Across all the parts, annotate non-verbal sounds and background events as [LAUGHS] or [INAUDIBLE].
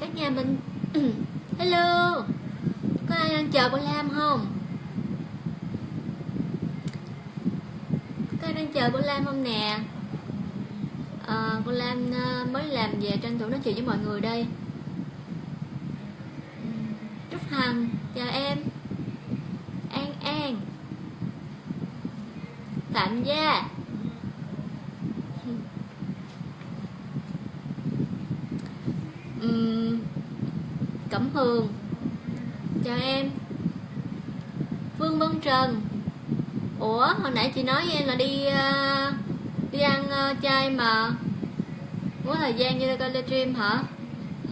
chào cả nhà mình. [CLEARS THROAT] Hello. Có ai đang chờ cô lam không? Có ai đang chờ cô lam không nè? Ờ, à, cô lam ờ, mới làm về tranh thủ nói chuyện với mọi người đây. Trúc hằng chào em. An an. Phạm gia. Hường. Chào em. Phương Vân Trần. Ủa hồi nãy chị nói với em là đi uh, đi ăn uh, chay mà. Muốn có thời gian như coi livestream hả?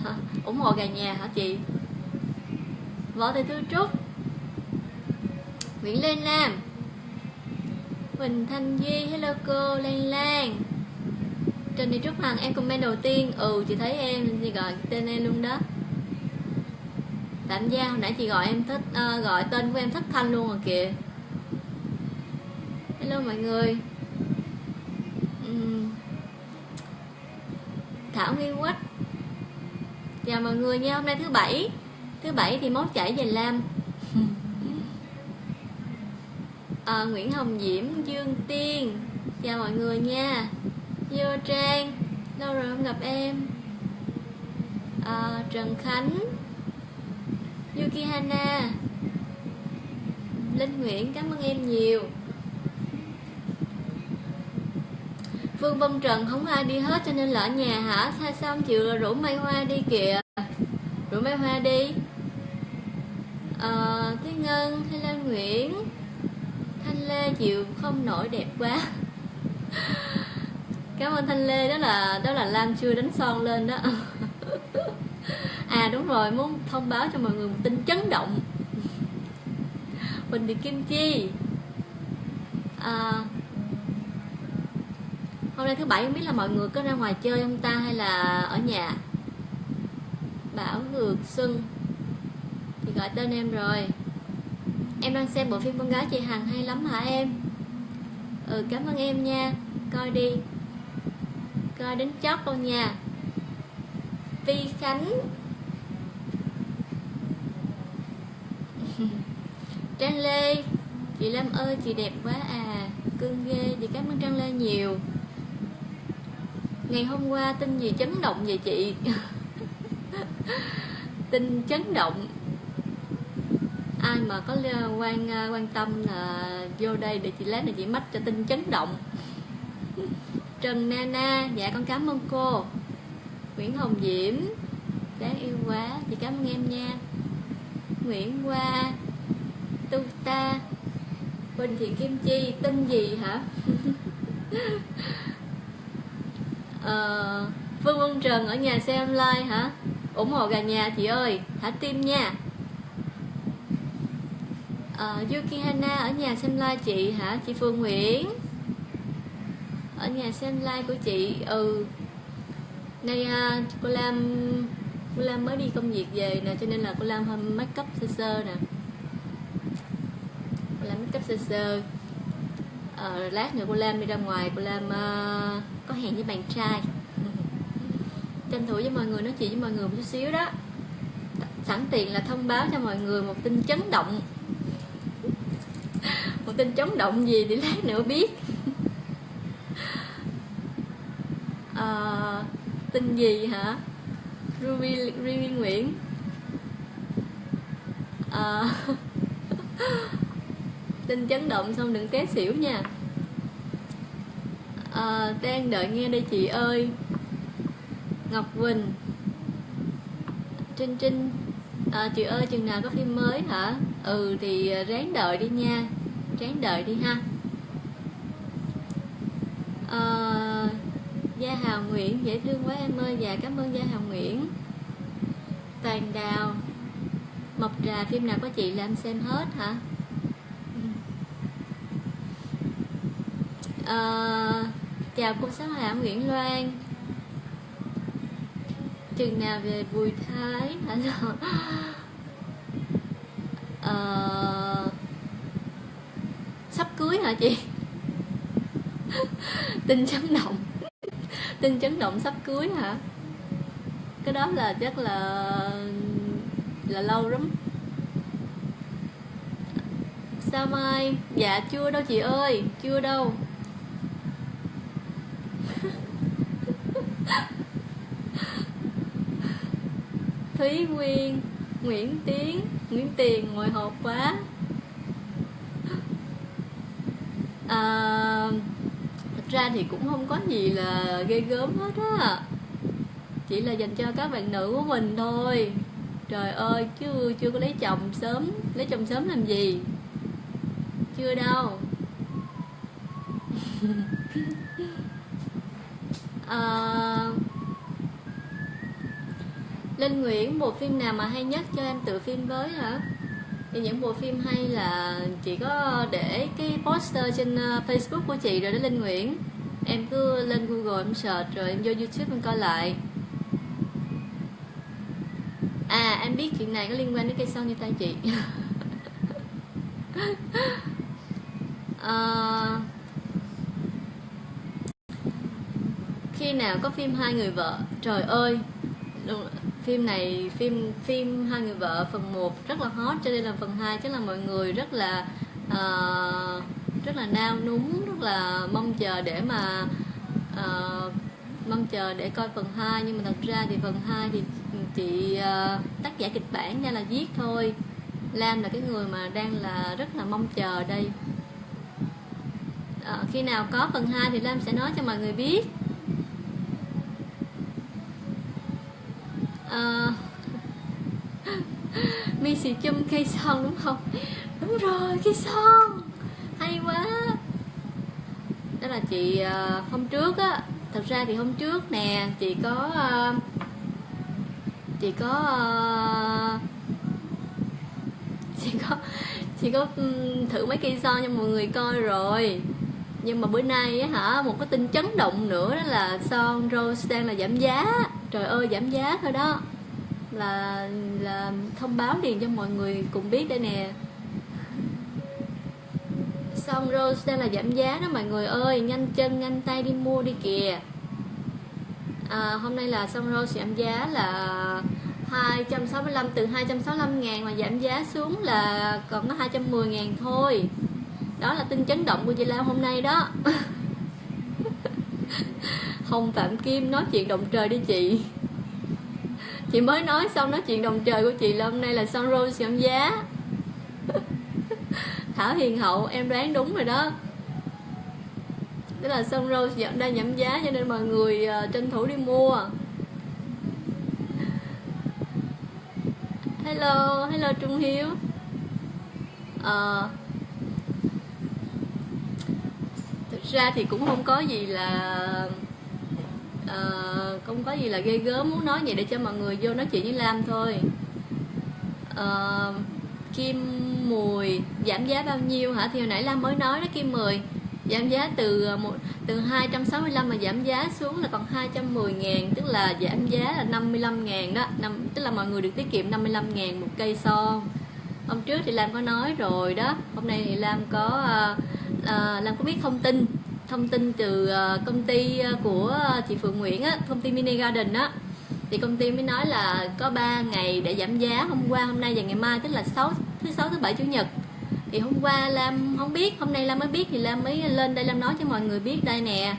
hả ủng hộ gà nhà hả chị? Võ thị thư trúc. Nguyễn Lên lam huỳnh thanh duy hello cô lan lan. Trần Thị Trúc Hằng em comment đầu tiên. Ừ chị thấy em gì gọi tên em luôn đó. Tạm giao hồi nãy chị gọi em thích uh, Gọi tên của em thất thanh luôn rồi kìa. Hello mọi người. Uhm. Thảo Nguyên Quách. Chào mọi người nha Hôm nay thứ bảy. Thứ bảy thì mốt chảy về Lam. À, [LAUGHS] Nguyễn Hồng Diễm Dương Tiên. Chào mọi người nha. Vô Trang. Lâu rồi không gặp em. À, Trần Khánh. Yuki Hana Linh Nguyễn cảm ơn em nhiều. Phương Vân Trần không ai đi hết cho nên là ở nhà hả? Sao xong chịu rủ Mai Hoa đi kìa? Rủ Mai Hoa đi. À, Thế Ngân Hay Lan Nguyễn. Thanh Lê chịu không nổi đẹp quá. [LAUGHS] Cảm ơn thanh lê đó là đó là lam chưa đánh son lên đó. [LAUGHS] à đúng rồi muốn thông báo cho mọi người một tin chấn động. Huỳnh Thị Kim Chi. À, Hôm nay thứ bảy không biết là mọi người có ra ngoài chơi không ta hay là ở nhà? Bảo Ngược Xuân Thì gọi tên em rồi. Em đang xem bộ phim Con gái chị Hằng hay lắm hả em? Ừ cảm ơn em nha. Coi đi. Coi đến chót luôn nha. Vi Khánh. [LAUGHS] Trang Lê, Chị Lâm ơi, chị đẹp quá à. Cưng ghê, chị cảm ơn Trang Lê nhiều. Ngày hôm qua tin gì chấn động vậy chị. [LAUGHS] Tin chấn động. Ai mà có quan à, quan tâm là vô đây để chị lát này, chị mách cho tin chấn động. [LAUGHS] Trần Nana Dạ con cảm ơn cô. Nguyễn Hồng Diễm, Đáng yêu quá, Chị cảm ơn em nha. Nguyễn Hoa Tu Ta Bình Thị Kim Chi Tên gì hả? [LAUGHS] Ờ, Phương Vân Trần ở nhà xem like hả? Ủng hộ gà nhà chị ơi thả tim nha. À, Yuki Hana ở nhà xem like chị hả? Chị Phương Nguyễn. Ở nhà xem like của chị ừ. Nay à, cô làm cô Lam mới đi công việc về nè cho nên là cô Lam hơi make up sơ sơ nè. Cô Lam make up sơ sơ. À, lát nữa cô Lam đi ra ngoài cô Lam uh, có hẹn với bạn trai. [LAUGHS] Tranh thủ với mọi người nói chuyện với mọi người một chút xíu đó. Sẵn tiện là thông báo cho mọi người một tin chấn động. [LAUGHS] Một tin chấn động gì thì lát nữa biết. À, [LAUGHS] tin gì hả? Ruby, Ruby Nguyễn. À, [LAUGHS] tin chấn động xong đừng té xỉu nha. À, đang đợi nghe đây chị ơi. Ngọc Quỳnh. Trinh Trinh. À, chị ơi chừng nào có phim mới hả? Ừ thì ráng đợi đi nha. Ráng đợi đi ha. À, Gia Hào Nguyễn. Dễ thương quá em ơi. Dạ cảm ơn Gia Hào Nguyễn. Toàn Đào. Mộc Trà phim nào có chị là em xem hết hả? À, Chào cô Sáu Hạ Nguyễn Loan. Trường nào về Bùi Thái? [LAUGHS] Hả? À, Sắp cưới hả chị? [LAUGHS] Tin chấn động tin chấn động sắp cưới hả? Cái đó là chắc là là lâu lắm. Sao mai? Dạ chưa đâu chị ơi, chưa đâu. [LAUGHS] Thúy nguyên, nguyễn tiến, nguyễn tiền ngồi hộp quá à, thật ra thì cũng không có gì là ghê gớm hết á. Chỉ là dành cho các bạn nữ của mình thôi. Trời ơi chứ chưa có lấy chồng sớm. Lấy chồng sớm làm gì? Chưa đâu. À, [LAUGHS] Linh Nguyễn bộ phim nào mà hay nhất cho em tự phim với hả? Thì những bộ phim hay là chị có để cái poster trên ờ, Facebook của chị rồi đó Linh Nguyễn. Em cứ lên Google em search rồi em vô YouTube em coi lại. À em biết chuyện này có liên quan đến cây son như tay chị. À, [LAUGHS] khi nào có phim hai người vợ? Trời ơi! Phim này phim phim hai người vợ phần 1 rất là hot cho nên là phần 2 chắc là mọi người rất là uh, rất là nao núng rất là mong chờ để mà uh, mong chờ để coi phần 2 nhưng mà thật ra thì phần 2 thì chị uh, ờ, tác giả kịch bản ra là viết thôi. Lam là cái người mà đang là rất là mong chờ đây. À, khi nào có phần 2 thì Lam sẽ nói cho mọi người biết. À, mi xì chum cây son đúng không? Đúng rồi cây son. Hay quá. Đó là chị uh, hôm trước á. Thật ra thì hôm trước nè chị có uh, chị có uh, [LAUGHS] chị có chị có um, thử mấy cây son cho mọi người coi rồi. Nhưng mà bữa nay á hả một cái tin chấn động nữa đó là son rose đang là giảm giá trời ơi giảm giá thôi đó. Là là thông báo liền cho mọi người cùng biết đây nè. Xong rose đang là giảm giá đó mọi người ơi? Nhanh chân nhanh tay đi mua đi kìa. À, hôm nay là xong rose giảm giá là 265 từ 265 ngàn mà giảm giá xuống là còn có 210 ngàn thôi. Đó là tin chấn động của chị Lam hôm nay đó. [LAUGHS] Hồng Phạm Kim nói chuyện động trời đi chị. Chị mới nói xong nói chuyện đồng trời của chị là hôm nay là Sun Rose giảm giá. [LAUGHS] Thảo Hiền Hậu em đoán đúng rồi đó. Tức là Sun Rose đang giảm giá cho nên mọi người uh, tranh thủ đi mua. Hello, hello Trung Hiếu. Uh, ra thì cũng không có gì là Ờ, uh, không có gì là ghê gớm muốn nói vậy để cho mọi người vô nói chuyện với Lam thôi. Uh, Kim Mùi giảm giá bao nhiêu hả? Thì hồi nãy Lam mới nói đó Kim Mùi giảm giá từ ờ, một từ 265 mà giảm giá xuống là còn 210 ngàn tức là giảm giá là 55 ngàn đó. Năm tức là mọi người được tiết kiệm 55 ngàn một cây son. Hôm trước thì Lam có nói rồi đó. Hôm nay thì Lam có uh, uh, Lam có biết thông tin thông tin từ ờ, công ty ờ, của ờ, chị Phượng Nguyễn á, công ty Mini Garden á. Thì công ty mới nói là có 3 ngày để giảm giá hôm qua hôm nay và ngày mai tức là 6 thứ sáu thứ bảy chủ nhật. Thì hôm qua Lam không biết hôm nay Lam mới biết thì Lam mới lên đây Lam nói cho mọi người biết đây nè.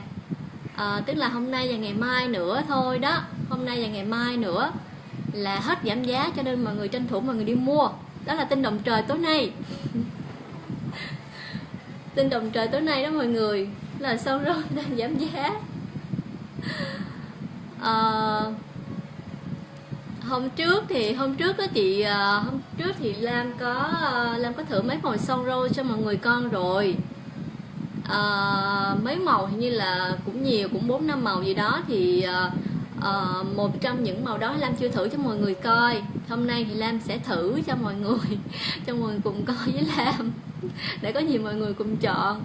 À, tức là hôm nay và ngày mai nữa thôi đó. Hôm nay và ngày mai nữa là hết giảm giá cho nên mọi người tranh thủ mọi người đi mua. Đó là tin động trời tối nay. [LAUGHS] Tin động trời tối nay đó mọi người là sau rồi [LAUGHS] đang giảm giá. À, hôm trước thì hôm trước đó chị ờ, hôm trước thì Lam có ờ, Lam có thử mấy màu son rô cho mọi người con rồi. À, mấy màu hình như là cũng nhiều cũng bốn năm màu gì đó thì à, à, một trong những màu đó Lam chưa thử cho mọi người coi. Hôm nay thì Lam sẽ thử cho mọi người [LAUGHS] cho mọi người cùng coi với Lam. Để có gì mọi người cùng chọn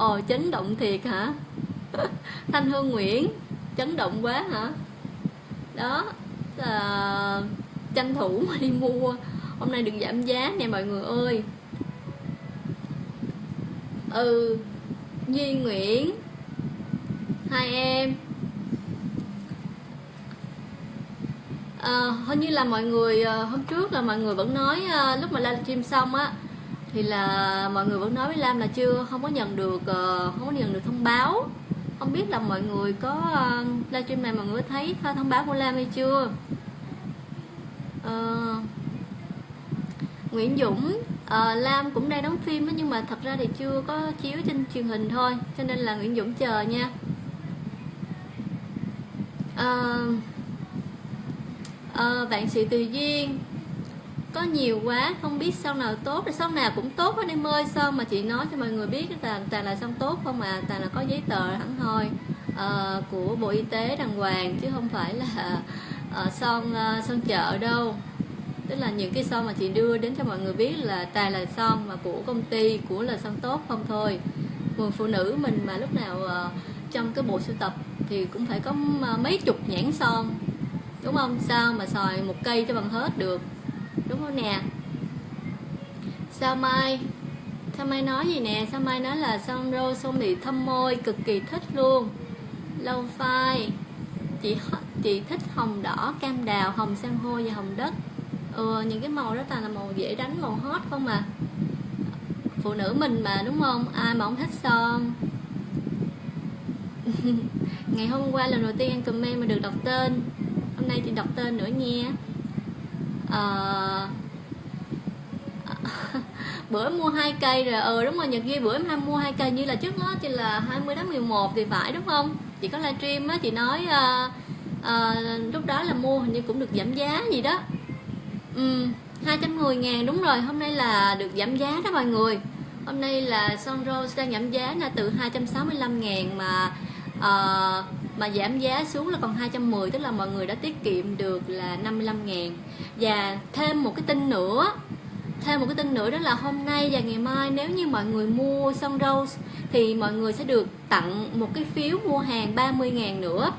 ồ chấn động thiệt hả? [LAUGHS] Thanh hương nguyễn chấn động quá hả? Đó à, tranh thủ mà đi mua. Hôm nay đừng giảm giá nè mọi người ơi. Ừ Duy Nguyễn hai em. À, hình như là mọi người hôm trước là mọi người vẫn nói lúc mà livestream xong á thì là mọi người vẫn nói với Lam là chưa không có nhận được ờ, không có nhận được thông báo. Không biết là mọi người có ờ, livestream này mọi người thấy thông báo của Lam hay chưa? À, Nguyễn Dũng à, Lam cũng đang đóng phim đó, nhưng mà thật ra thì chưa có chiếu trên truyền hình thôi cho nên là Nguyễn Dũng chờ nha. À, à, bạn sĩ tùy duyên có nhiều quá không biết sau nào tốt. Thì sau nào cũng tốt hết em ơi sao mà chị nói cho mọi người biết là toàn là xong tốt không à toàn là có giấy tờ hẳn hoi uh, của bộ y tế đàng hoàng chứ không phải là uh, son uh, son chợ đâu. Tức là những cái son mà chị đưa đến cho mọi người biết là tài là son mà của công ty của là son tốt không thôi. Người phụ nữ mình mà lúc nào uh, trong cái bộ sưu tập thì cũng phải có mấy chục nhãn son đúng không? Sao mà xài một cây cho bằng hết được? Đúng không nè? Sao mai? Sao mai nói gì nè? Sao mai nói là son rô son bị thâm môi cực kỳ thích luôn. Lâu phai. Chị chị thích hồng đỏ cam đào hồng san hô và hồng đất. Ừ, những cái màu đó toàn là màu dễ đánh màu hot không mà phụ nữ mình mà đúng không? Ai mà không thích son? [LAUGHS] Ngày hôm qua lần đầu tiên anh comment mà được đọc tên. Hôm nay chị đọc tên nữa nha à, [LAUGHS] bữa mua hai cây rồi. Ừ đúng rồi nhật duy bữa em mua hai cây như là trước đó chỉ là 20 tháng 11 thì phải đúng không? Chị có livestream á chị nói uh, uh, lúc đó là mua hình như cũng được giảm giá gì đó. Ừ 210 ngàn đúng rồi hôm nay là được giảm giá đó mọi người. Hôm nay là Son Rose đang giảm giá là từ 265 ngàn mà uh, mà giảm giá xuống là còn 210 tức là mọi người đã tiết kiệm được là 55 ngàn. Và thêm một cái tin nữa thêm một cái tin nữa đó là hôm nay và ngày mai nếu như mọi người mua son rose thì mọi người sẽ được tặng một cái phiếu mua hàng 30 ngàn nữa.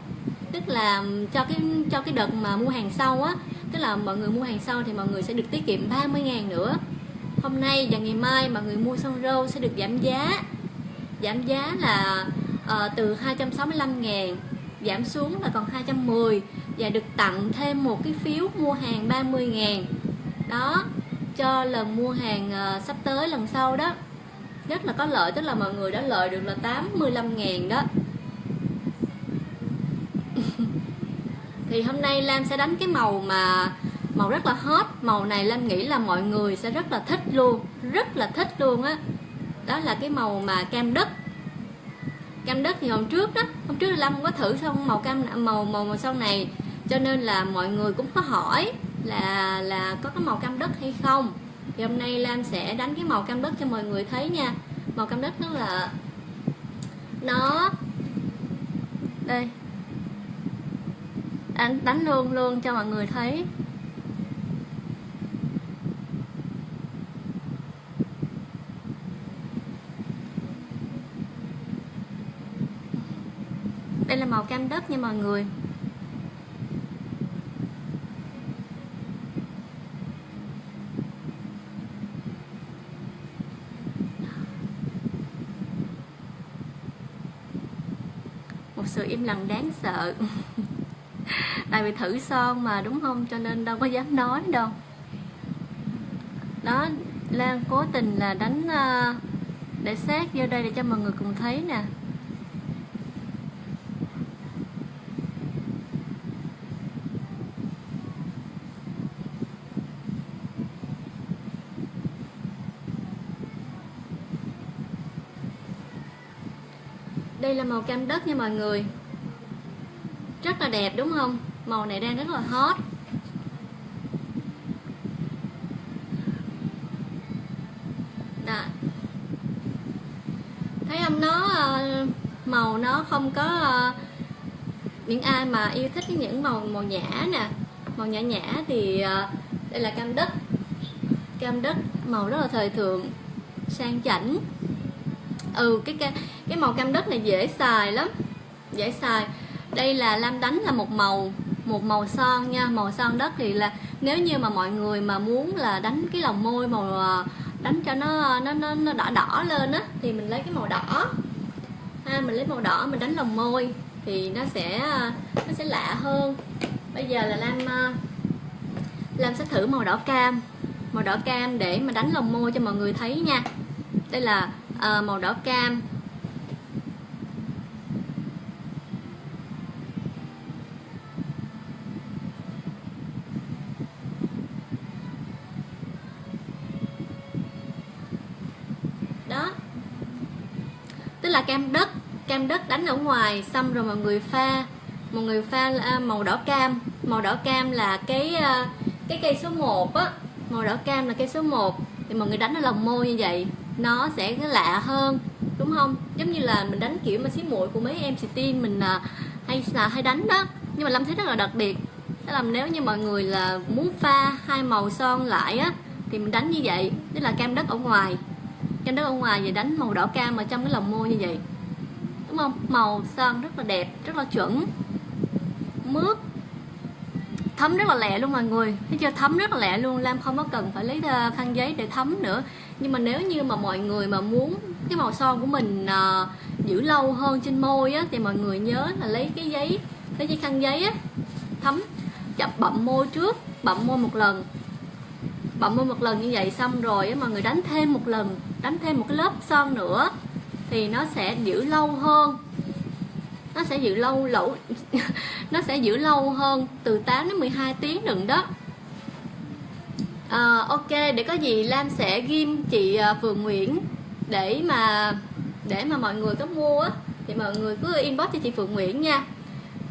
Tức là cho cái cho cái đợt mà mua hàng sau á tức là mọi người mua hàng sau thì mọi người sẽ được tiết kiệm 30 ngàn nữa. Hôm nay và ngày mai mọi người mua son rose sẽ được giảm giá giảm giá là uh, từ 265 ngàn giảm xuống là còn 210 và được tặng thêm một cái phiếu mua hàng 30 ngàn. Đó cho lần mua hàng uh, sắp tới lần sau đó. Rất là có lợi tức là mọi người đã lợi được là 85 ngàn đó. [LAUGHS] Thì hôm nay Lam sẽ đánh cái màu mà màu rất là hot. Màu này Lam nghĩ là mọi người sẽ rất là thích luôn rất là thích luôn á. Đó. đó là cái màu mà cam đất cam đất thì hôm trước đó, hôm trước Lâm không có thử xong màu cam, màu màu màu sau này, cho nên là mọi người cũng có hỏi là là có cái màu cam đất hay không. Thì hôm nay Lam sẽ đánh cái màu cam đất cho mọi người thấy nha. Màu cam đất nó là, nó, đây, đánh đánh luôn luôn cho mọi người thấy đây là màu cam đất nha mọi người. Một sự im lặng đáng sợ. [LAUGHS] Tại vì thử son mà, đúng không? Cho nên đâu có dám nói đâu. Đó, Lan cố tình là đánh ờ, để sát vô đây để cho mọi người cùng thấy nè. Đây là màu cam đất nha mọi người. Rất là đẹp, đúng không? Màu này đang rất là hot. Đó. thấy không? Nó ờ, màu nó không có ờ, những ai mà yêu thích những màu màu nhã nè, màu nhã nhã thì ờ, đây là cam đất. Cam đất, màu rất là thời thượng, sang chảnh ừ cái cái cái màu cam đất này dễ xài lắm dễ xài. Đây là lam đánh là một màu một màu son nha màu son đất thì là nếu như mà mọi người mà muốn là đánh cái lòng môi màu à, đánh cho nó nó nó, nó đỏ đỏ lên á thì mình lấy cái màu đỏ. Ha mình lấy màu đỏ mình đánh lòng môi thì nó sẽ à, nó sẽ lạ hơn. Bây giờ là lam à, Lam sẽ thử màu đỏ cam màu đỏ cam để mà đánh lồng môi cho mọi người thấy nha. Đây là à, màu đỏ cam. Đó. Tức là cam đất. Cam đất đánh ở ngoài xong rồi mọi người pha. Mọi người pha ờ, màu đỏ cam. Màu đỏ cam là cái ờ, cái cây số 1 á. Màu đỏ cam là cây số 1 thì mọi người đánh ở lòng môi như vậy nó sẽ lạ hơn đúng không? Giống như là mình đánh kiểu mà xí muội của mấy em tin mình à, hay là hay đánh đó. Nhưng mà lâm thấy rất là đặc biệt. Đó là nếu như mọi người là muốn pha hai màu son lại á thì mình đánh như vậy. Tức là cam đất ở ngoài. Cam đất ở ngoài và đánh màu đỏ cam ở trong cái lòng môi như vậy. Đúng không? Màu son rất là đẹp rất là chuẩn. Mướt thấm rất là lẹ luôn mọi người. Thấy chưa? Thấm rất là lẹ luôn. Lam không có cần phải lấy ờ, khăn giấy để thấm nữa nhưng mà nếu như mà mọi người mà muốn cái màu son của mình uh, giữ lâu hơn trên môi á thì mọi người nhớ là lấy cái giấy lấy cái khăn giấy á thấm chập bậm môi trước bậm môi một lần. Bậm môi một lần như vậy xong rồi á mọi người đánh thêm một lần đánh thêm một cái lớp son nữa thì nó sẽ giữ lâu hơn. Nó sẽ giữ lâu lẩu [LAUGHS] nó sẽ giữ lâu hơn từ 8 đến 12 tiếng đừng đó à, ok để có gì Lam sẽ ghim chị ờ, Phượng Nguyễn để mà để mà mọi người có mua thì mọi người cứ inbox cho chị Phượng Nguyễn nha.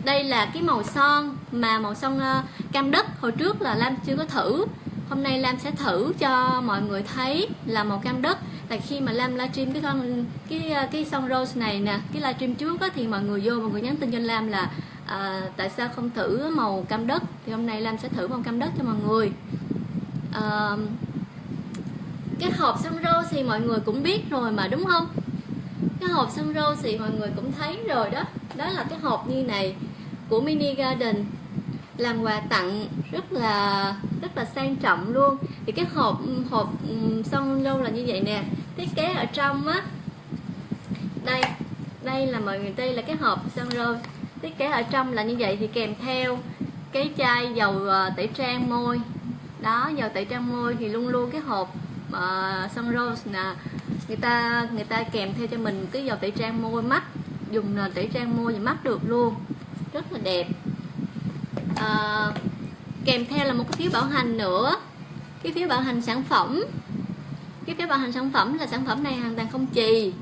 Đây là cái màu son mà màu son ờ, cam đất. Hồi trước là Lam chưa có thử. Hôm nay Lam sẽ thử cho mọi người thấy là màu cam đất. Tại khi mà Lam livestream cái con cái cái son rose này nè cái livestream trước á, thì mọi người vô mọi người nhắn tin cho Lam là à, tại sao không thử màu cam đất? Thì hôm nay Lam sẽ thử màu cam đất cho mọi người cái hộp son rô thì mọi người cũng biết rồi mà, đúng không? Cái hộp son rô thì mọi người cũng thấy rồi đó. Đó là cái hộp như này của mini garden. Làm quà tặng rất là rất là sang trọng luôn. Thì cái hộp hộp son rô là như vậy nè. Thiết kế ở trong á. Đây đây là mọi người, đây là cái hộp son rô. thiết kế ở trong là như vậy thì kèm theo cái chai dầu ờ, tẩy trang môi đó dầu tẩy trang môi thì luôn luôn cái hộp ờ, uh, son rose nè người ta người ta kèm theo cho mình cái dầu tẩy trang môi mắt dùng tẩy trang môi và mắt được luôn rất là đẹp. À, kèm theo là một cái phiếu bảo hành nữa cái phiếu bảo hành sản phẩm. Cái phiếu bảo hành sản phẩm là sản phẩm này hoàn toàn không chì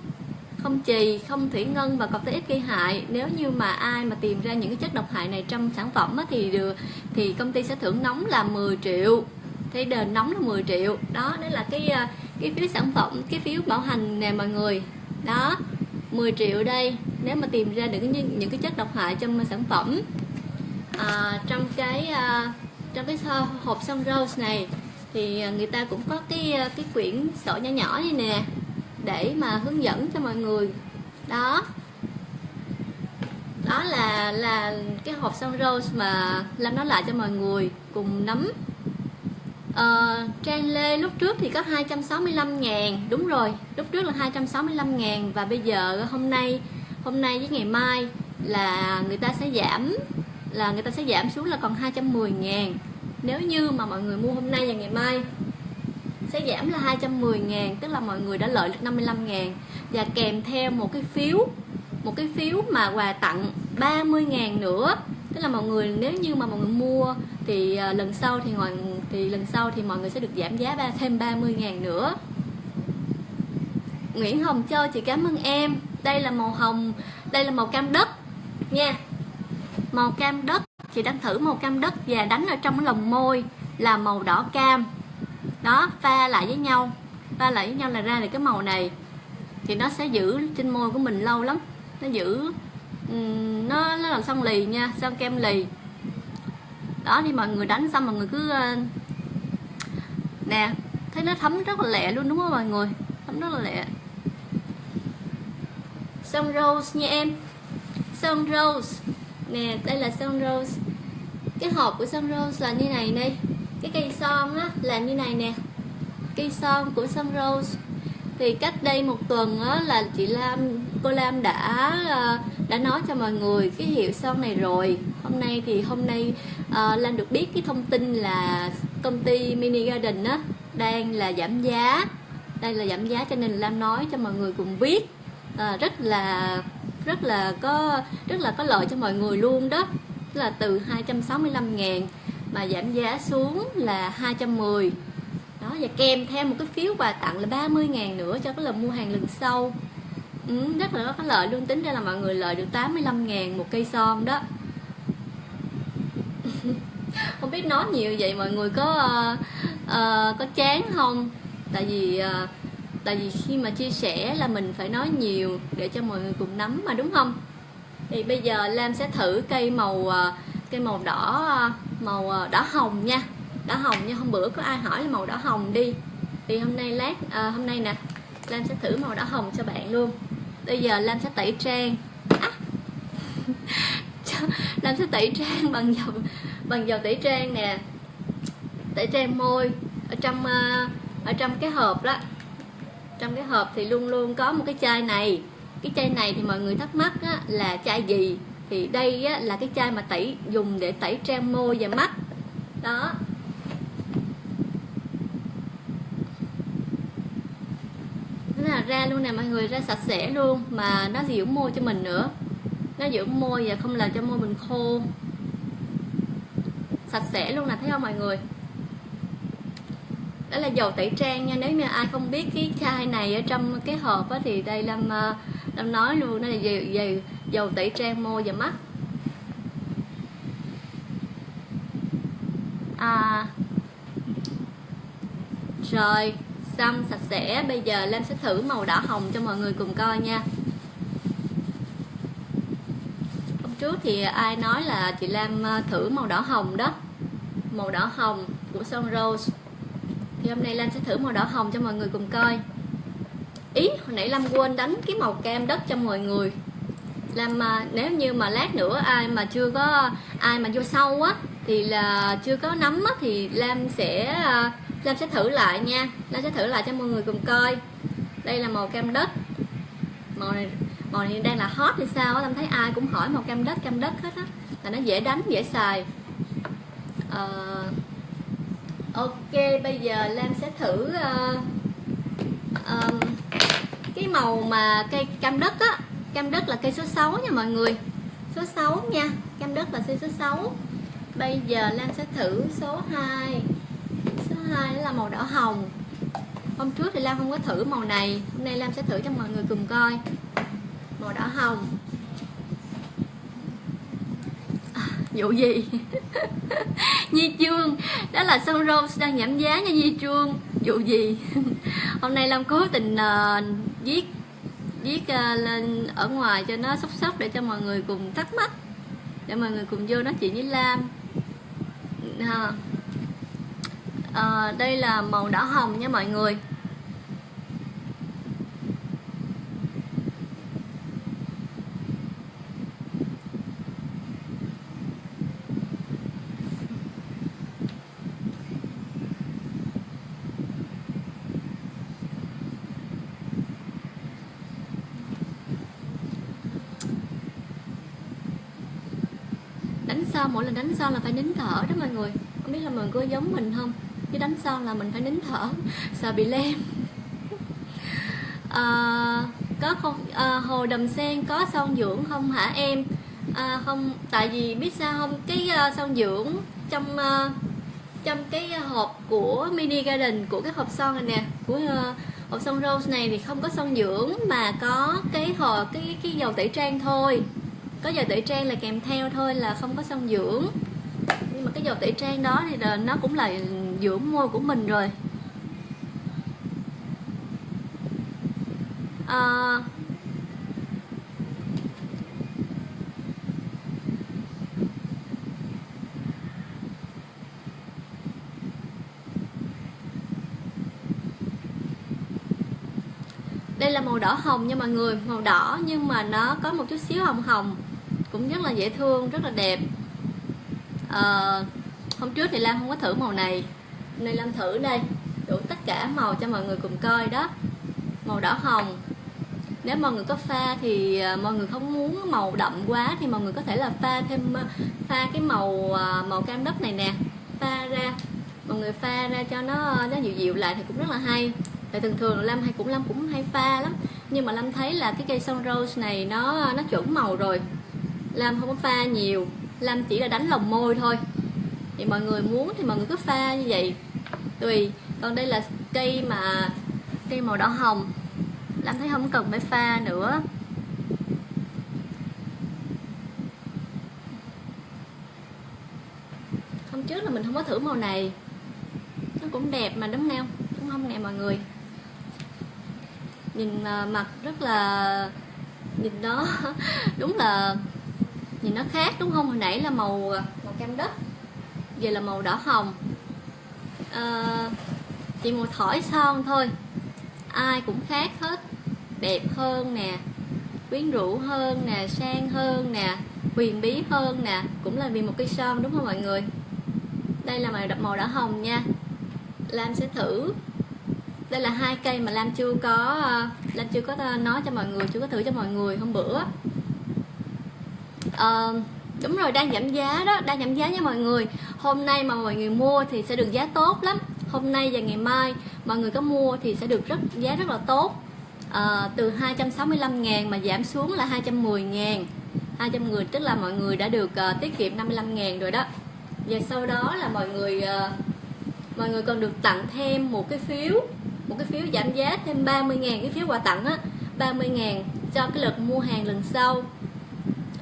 không chì không thủy ngân và cọc ít gây hại. Nếu như mà ai mà tìm ra những cái chất độc hại này trong sản phẩm á, thì được thì công ty sẽ thưởng nóng là 10 triệu. Thế đền nóng là 10 triệu. Đó đó là cái à, cái phiếu sản phẩm cái phiếu bảo hành nè mọi người. Đó 10 triệu đây. Nếu mà tìm ra được những, những cái chất độc hại trong sản phẩm à, trong cái à, trong cái hộp sun rose này thì à, người ta cũng có cái à, cái quyển sổ nhỏ nhỏ này nè để mà hướng dẫn cho mọi người. Đó. Đó là là cái hộp son rose mà làm nói lại cho mọi người cùng nắm. À, Trang Lê lúc trước thì có 265 ngàn. Đúng rồi lúc trước là 265 ngàn và bây giờ hôm nay hôm nay với ngày mai là người ta sẽ giảm là người ta sẽ giảm xuống là còn 210 ngàn. Nếu như mà mọi người mua hôm nay và ngày mai sẽ giảm là 210 ngàn, tức là mọi người đã lợi được 55 ngàn. Và kèm theo một cái phiếu, một cái phiếu mà quà tặng 30 ngàn nữa. Tức là mọi người, nếu như mà mọi người mua thì à, lần sau thì mọi, thì lần sau thì mọi người sẽ được giảm giá ba, thêm 30 ngàn nữa. Nguyễn Hồng Châu, chị cảm ơn em. Đây là màu hồng, đây là màu cam đất nha. Màu cam đất, chị đang thử màu cam đất và đánh ở trong lồng môi là màu đỏ cam đó, pha lại với nhau. Pha lại với nhau là ra được cái màu này. Thì nó sẽ giữ trên môi của mình lâu lắm. Nó giữ nó nó làm son lì nha son kem lì. Đó thì mọi người đánh xong mọi người cứ ờ, nè, thấy nó thấm rất là lẹ luôn, đúng không mọi người? Thấm rất là lẹ. Son rose nha em. Son rose. Nè, đây là son rose. Cái hộp của son rose là như này đây cái cây son á là như này nè. Cây son của sun rose thì cách đây một tuần á, là chị Lam cô Lam đã ờ, đã nói cho mọi người cái hiệu son này rồi. Hôm nay thì hôm nay ờ, uh, Lam được biết cái thông tin là công ty mini garden á đang là giảm giá. Đây là giảm giá cho nên lam nói cho mọi người cùng biết. À, rất là rất là có rất là có lợi cho mọi người luôn đó. Tức là từ 265 ngàn mà giảm giá xuống là 210 đó và kèm theo một cái phiếu quà tặng là 30 ngàn nữa cho cái lần mua hàng lần sau. Ừ, rất là có lợi luôn tính ra là mọi người lợi được 85 ngàn một cây son đó. [LAUGHS] Không biết nói nhiều vậy mọi người có uh, uh, có chán không? Tại vì uh, tại vì khi mà chia sẻ là mình phải nói nhiều để cho mọi người cùng nắm mà đúng không? Thì bây giờ lam sẽ thử cây màu uh, cây màu đỏ uh, màu ờ, đỏ hồng nha. Đỏ hồng nha hôm bữa có ai hỏi là màu đỏ hồng đi? Thì hôm nay lát à, hôm nay nè lam sẽ thử màu đỏ hồng cho bạn luôn. Bây giờ lam sẽ tẩy trang. À. [LAUGHS] lam sẽ tẩy trang bằng dầu bằng dầu tẩy trang nè. Tẩy trang môi ở trong ờ, ở trong cái hộp đó. Trong cái hộp thì luôn luôn có một cái chai này. Cái chai này thì mọi người thắc mắc á, là chai gì? Thì đây á, là cái chai mà tẩy dùng để tẩy trang môi và mắt. Đó. Thế là ra luôn nè mọi người ra sạch sẽ luôn mà nó dưỡng môi cho mình nữa. Nó dưỡng môi và không làm cho môi mình khô. Sạch sẽ luôn nè thấy không mọi người? Đó là dầu tẩy trang nha nếu như ai không biết cái chai này ở trong cái hộp á, thì đây lâm ờ, lâm nói luôn nó là dầu, dầu, dầu tẩy trang môi và mắt. À, rồi xong sạch sẽ. Bây giờ Lam sẽ thử màu đỏ hồng cho mọi người cùng coi nha. Hôm trước thì ai nói là chị Lam ờ, thử màu đỏ hồng đó. Màu đỏ hồng của son rose. Thì hôm nay Lam sẽ thử màu đỏ hồng cho mọi người cùng coi. Ý hồi nãy Lam quên đánh cái màu cam đất cho mọi người làm mà nếu như mà lát nữa ai mà chưa có ai mà vô sâu á thì là chưa có nắm á thì Lam sẽ ờ, Lam sẽ thử lại nha. Lam sẽ thử lại cho mọi người cùng coi. Đây là màu cam đất. Màu này màu này đang là hot thì sao á Lam thấy ai cũng hỏi màu cam đất cam đất hết á là nó dễ đánh dễ xài. Uh, ok bây giờ Lam sẽ thử uh, um, cái màu mà cây cam đất á cam đất là cây số 6 nha mọi người. Số 6 nha cam đất là cây số 6 bây giờ Lan sẽ thử số 2 số 2 là màu đỏ hồng. Hôm trước thì Lan không có thử màu này. Hôm nay Lan sẽ thử cho mọi người cùng coi. Màu đỏ hồng. À, vụ gì? [LAUGHS] Nhi Trương đó là Sun Rose đang giảm giá nha Nhi Trương vụ gì? [LAUGHS] Hôm nay Lam cố tình uh, viết viết ờ, lên ở ngoài cho nó sốc sốc để cho mọi người cùng thắc mắc để mọi người cùng vô nói chuyện với Lam. À, à, đây là màu đỏ hồng nha mọi người son mỗi lần đánh son là phải nín thở đó mọi người. Không biết là mọi người có giống mình không? Cái đánh son là mình phải nín thở. [LAUGHS] Sợ bị lem. À, [LAUGHS] có không à, hồ đầm sen có son dưỡng không hả em? À, không tại vì biết sao không? Cái uh, son dưỡng trong uh, trong cái hộp của mini garden của cái hộp son này nè của uh, hộp son rose này thì không có son dưỡng mà có cái hồ cái cái dầu tẩy trang thôi có dầu tẩy trang là kèm theo thôi là không có son dưỡng. Nhưng mà cái dầu tẩy trang đó thì là nó cũng là dưỡng môi của mình rồi. À, là màu đỏ hồng nha mọi người màu đỏ nhưng mà nó có một chút xíu hồng hồng. Cũng rất là dễ thương rất là đẹp. À, hôm trước thì Lam không có thử màu này. Nên Lam thử đây. Đủ tất cả màu cho mọi người cùng coi đó. Màu đỏ hồng. Nếu mọi người có pha thì ờ, mọi người không muốn màu đậm quá thì mọi người có thể là pha thêm ờ, pha cái màu màu cam đất này nè. Pha ra. Mọi người pha ra cho nó nó dịu dịu lại thì cũng rất là hay tại thường thường Lâm hay cũng, Lâm cũng hay pha lắm. Nhưng mà Lâm thấy là cái cây son rose này nó nó chuẩn màu rồi. Lâm không có pha nhiều. Lâm chỉ là đánh lòng môi thôi. Thì mọi người muốn thì mọi người cứ pha như vậy. Tùy. Còn đây là cây mà, cây màu đỏ hồng. Lâm thấy không cần phải pha nữa. Hôm trước là mình không có thử màu này. Nó cũng đẹp mà đúng không? Đúng không nè mọi người? Nhìn à, mặt rất là nhìn nó [LAUGHS] đúng là nhìn nó khác đúng không? Hồi nãy là màu à, màu cam đất giờ là màu đỏ hồng. À, chỉ một thỏi son thôi? Ai cũng khác hết đẹp hơn nè quyến rũ hơn nè sang hơn nè huyền bí hơn nè cũng là vì một cây son đúng không mọi người? Đây là màu màu đỏ hồng nha. Lam sẽ thử đây là hai cây mà Lam chưa có ờ, Lam chưa có ờ, nói cho mọi người chưa có thử cho mọi người hôm bữa. À, đúng rồi đang giảm giá đó đang giảm giá nha mọi người. Hôm nay mà mọi người mua thì sẽ được giá tốt lắm. Hôm nay và ngày mai mọi người có mua thì sẽ được rất giá rất là tốt. À, từ 265 ngàn mà giảm xuống là 210 ngàn. 210 tức là mọi người đã được uh, tiết kiệm 55 ngàn rồi đó. Và sau đó là mọi người uh, mọi người còn được tặng thêm một cái phiếu một cái phiếu giảm giá thêm 30 ngàn cái phiếu quà tặng á 30 ngàn cho cái lượt mua hàng lần sau.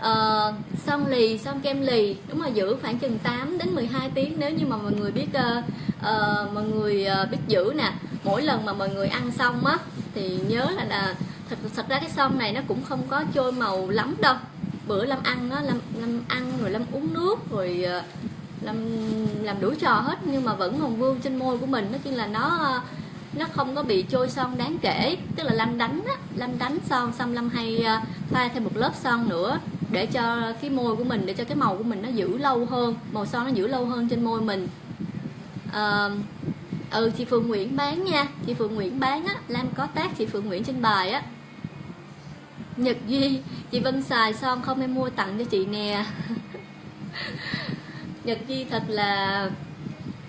Ờ, uh, son lì son kem lì đúng là giữ khoảng chừng 8 đến 12 tiếng nếu như mà mọi người biết uh, uh, mọi người uh, biết giữ nè. Mỗi lần mà mọi người ăn xong á thì nhớ là, là thật thật ra cái son này nó cũng không có trôi màu lắm đâu. Bữa lâm ăn nó lâm lâm ăn rồi lâm uống nước rồi uh, làm làm đủ trò hết nhưng mà vẫn còn vương trên môi của mình. Nó chỉ là nó nó không có bị trôi son đáng kể tức là lâm đánh á lâm đánh son xong lâm hay ờ, pha thêm một lớp son nữa để cho cái môi của mình để cho cái màu của mình nó giữ lâu hơn màu son nó giữ lâu hơn trên môi mình. À, ừ chị Phượng Nguyễn bán nha chị Phượng Nguyễn bán á Lam có tác chị Phượng Nguyễn trên bài á. Nhật Duy chị Vân xài son không em mua tặng cho chị nè. [LAUGHS] Nhật duy thật là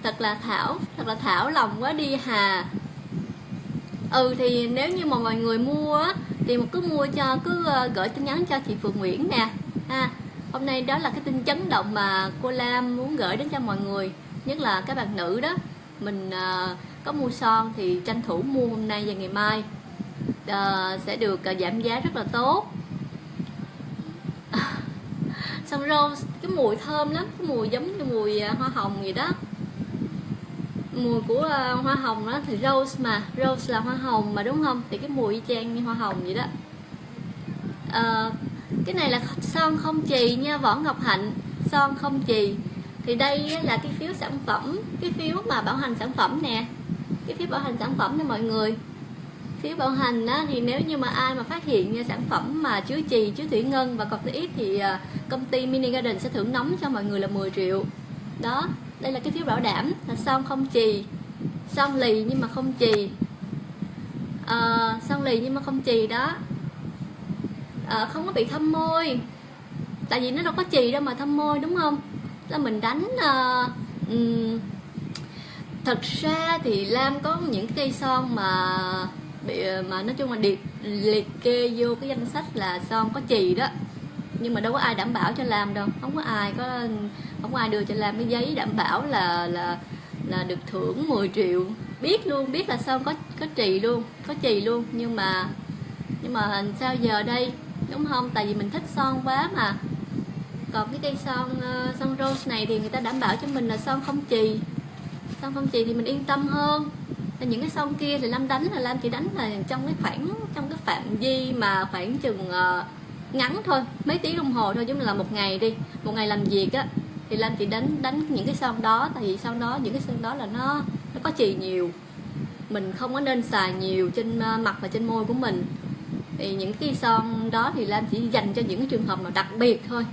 thật là thảo thật là thảo lòng quá đi hà ừ thì nếu như mà mọi người mua thì một cứ mua cho cứ ờ, gửi tin nhắn cho chị Phượng Nguyễn nè. Ha hôm nay đó là cái tin chấn động mà cô Lam muốn gửi đến cho mọi người nhất là các bạn nữ đó. Mình uh, có mua son thì tranh thủ mua hôm nay và ngày mai. Uh, sẽ được uh, giảm giá rất là tốt. [LAUGHS] Xong rose cái mùi thơm lắm cái mùi giống như mùi uh, hoa hồng gì đó mùi của uh, hoa hồng đó thì rose mà rose là hoa hồng mà đúng không? Thì cái mùi y chang như hoa hồng vậy đó. Uh, cái này là son không chì nha võ ngọc hạnh. Son không chì. Thì đây là cái phiếu sản phẩm cái phiếu mà bảo hành sản phẩm nè. Cái phiếu bảo hành sản phẩm nha mọi người. Phiếu bảo hành á, thì nếu như mà ai mà phát hiện sản phẩm mà chứa chì chứa thủy ngân và corticoid thì ờ, công ty mini garden sẽ thưởng nóng cho mọi người là 10 triệu. Đó đây là cái phiếu bảo đảm là son không chì son lì nhưng mà không chì. Ờ, à, son lì nhưng mà không chì đó. À, không có bị thâm môi. Tại vì nó đâu có chì đâu mà thâm môi đúng không? Là mình đánh uh, um, thật ra thì lam có những cây son mà bị mà nói chung là liệt liệt kê vô cái danh sách là son có chì đó. Nhưng mà đâu có ai đảm bảo cho làm đâu không có ai có ở ngoài đường đưa cho làm cái giấy đảm bảo là là là được thưởng 10 triệu. Biết luôn biết là son có có trì luôn có trì luôn. Nhưng mà nhưng mà sao giờ đây? Đúng không? Tại vì mình thích son quá mà. Còn cái cây son uh, son rose này thì người ta đảm bảo cho mình là son không chì son không chì thì mình yên tâm hơn. Những cái son kia thì lâm đánh là Lam chỉ đánh là trong cái khoảng trong cái phạm vi mà khoảng chừng uh, ngắn thôi. Mấy tiếng đồng hồ thôi chứ là một ngày đi. Một ngày làm việc á thì Lam chỉ đánh đánh những cái son đó tại vì sau đó những cái son đó là nó nó có chì nhiều. Mình không có nên xài nhiều trên ờ, mặt và trên môi của mình. Thì những cái son đó thì Lam chỉ dành cho những cái trường hợp nào đặc biệt thôi.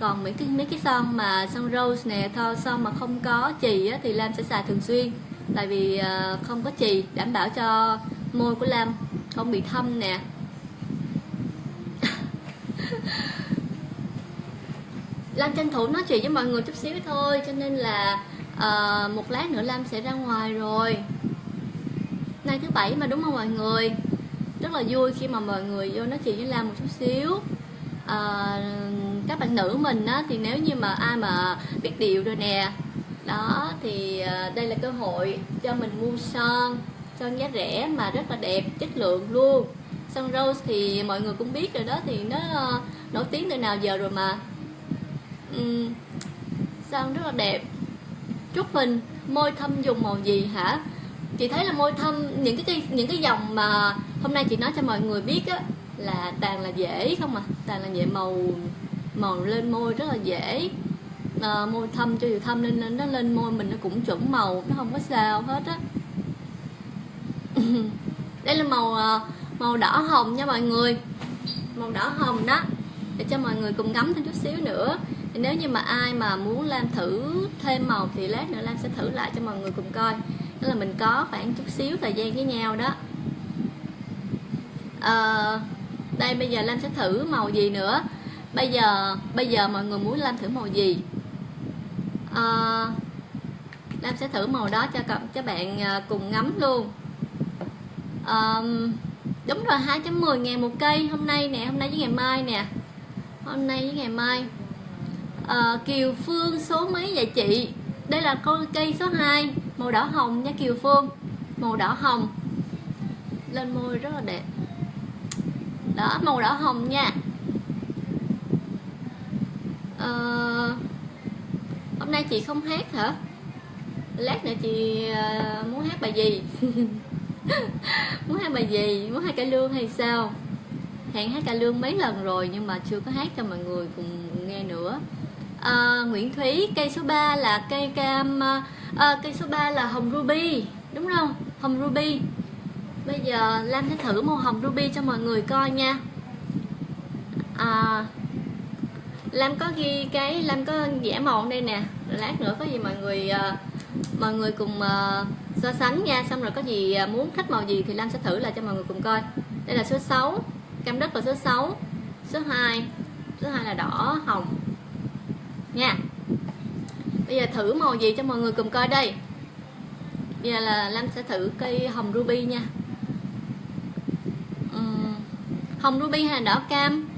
Còn mấy cái mấy cái son mà son rose nè thôi son mà không có chì á, thì Lam sẽ xài thường xuyên. Tại vì uh, không có chì đảm bảo cho môi của Lam không bị thâm nè. Lam tranh thủ nói chuyện với mọi người chút xíu thôi cho nên là uh, một lát nữa lam sẽ ra ngoài rồi. Nay thứ bảy mà đúng không mọi người? Rất là vui khi mà mọi người vô nói chuyện với lam một chút xíu. À, các bạn nữ mình á, thì nếu như mà ai mà biết điều rồi nè đó thì à, đây là cơ hội cho mình mua son son giá rẻ mà rất là đẹp chất lượng luôn. Son rose thì mọi người cũng biết rồi đó thì nó uh, nổi tiếng từ nào giờ rồi mà. Ừ. um, son rất là đẹp? Chúc mình môi thâm dùng màu gì hả? Chị thấy là môi thâm những cái những cái dòng mà hôm nay chị nói cho mọi người biết á là tàn là dễ không à tàn là dễ màu màu lên môi rất là dễ. À, môi thâm cho dù thâm nên nó lên môi mình nó cũng chuẩn màu nó không có sao hết á. [LAUGHS] Đây là màu ờ, màu đỏ hồng nha mọi người. Màu đỏ hồng đó. Để cho mọi người cùng ngắm thêm chút xíu nữa nếu như mà ai mà muốn làm thử thêm màu thì lát nữa Lam sẽ thử lại cho mọi người cùng coi. Đó là mình có khoảng chút xíu thời gian với nhau đó. À, đây bây giờ Lam sẽ thử màu gì nữa? Bây giờ bây giờ mọi người muốn Lam thử màu gì? À, Lam sẽ thử màu đó cho các bạn ờ, cùng ngắm luôn. À, đúng rồi 2.10 ngàn một cây hôm nay nè hôm nay với ngày mai nè. Hôm nay với ngày mai à, Kiều Phương số mấy vậy chị? Đây là con cây số 2 màu đỏ hồng nha Kiều Phương. Màu đỏ hồng. Lên môi rất là đẹp. Đó màu đỏ hồng nha. À, hôm nay chị không hát hả? Lát nữa chị uh, muốn hát bài gì? [LAUGHS] Muốn hát bài gì? Muốn hát cải lương hay sao? Hẹn hát cải lương mấy lần rồi nhưng mà chưa có hát cho mọi người cùng nghe nữa uh, Nguyễn Thúy cây số 3 là cây cam uh, cây số 3 là hồng ruby đúng không? Hồng ruby. Bây giờ Lam sẽ thử màu hồng ruby cho mọi người coi nha. À, Lam có ghi cái Lam có vẽ màu đây nè. Lát nữa có gì mọi người uh, mọi người cùng uh, so sánh nha. Xong rồi có gì uh, muốn thích màu gì thì Lam sẽ thử lại cho mọi người cùng coi. Đây là số 6 cam đất là số 6 số 2 số 2 là đỏ hồng nha. Bây giờ thử màu gì cho mọi người cùng coi đây. Bây giờ là Lam sẽ thử cây hồng ruby nha. Uhm, hồng ruby hay đỏ cam?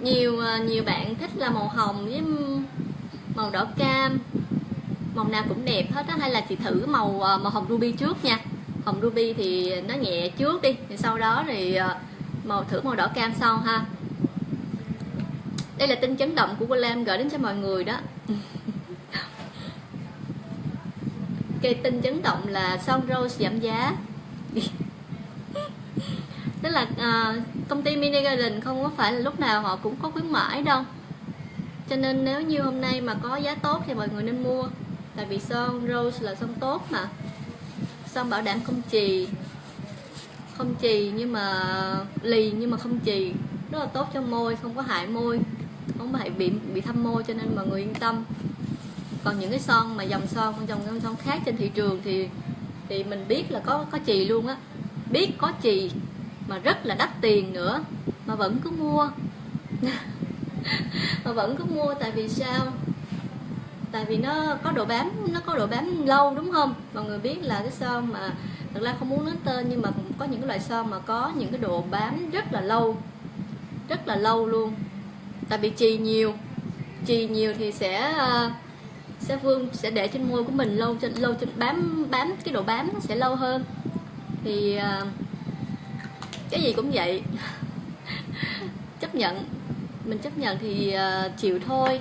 Nhiều à, nhiều bạn thích là màu hồng với màu đỏ cam. Màu nào cũng đẹp hết á hay là chị thử màu à, màu hồng ruby trước nha. Hồng ruby thì nó nhẹ trước đi thì sau đó thì à, màu thử màu đỏ cam sau ha đây là tin chấn động của cô Lam gửi đến cho mọi người đó. Cái tin chấn động là son rose giảm giá. Tức là uh, công ty mini garden không có phải là lúc nào họ cũng có khuyến mãi đâu. Cho nên nếu như hôm nay mà có giá tốt thì mọi người nên mua. Tại vì son rose là son tốt mà. Son bảo đảm không trì không trì nhưng mà lì nhưng mà không trì rất là tốt cho môi không có hại môi không phải bị bị thâm môi cho nên mọi người yên tâm. Còn những cái son mà dòng son dòng son khác trên thị trường thì thì mình biết là có có chì luôn á. Biết có chì mà rất là đắt tiền nữa, mà vẫn cứ mua. [LAUGHS] Mà vẫn cứ mua tại vì sao? Tại vì nó có độ bám, nó có độ bám lâu đúng không? Mọi người biết là cái son mà thật ra không muốn nói tên nhưng mà cũng có những cái loại son mà có những cái độ bám rất là lâu, rất là lâu luôn tại vì trì nhiều. Trì nhiều thì sẽ ờ, sẽ vương, sẽ để trên môi của mình lâu trên lâu trên bám bám, cái độ bám nó sẽ lâu hơn. Thì ờ, cái gì cũng vậy. [LAUGHS] Chấp nhận. Mình chấp nhận thì ờ, chịu thôi.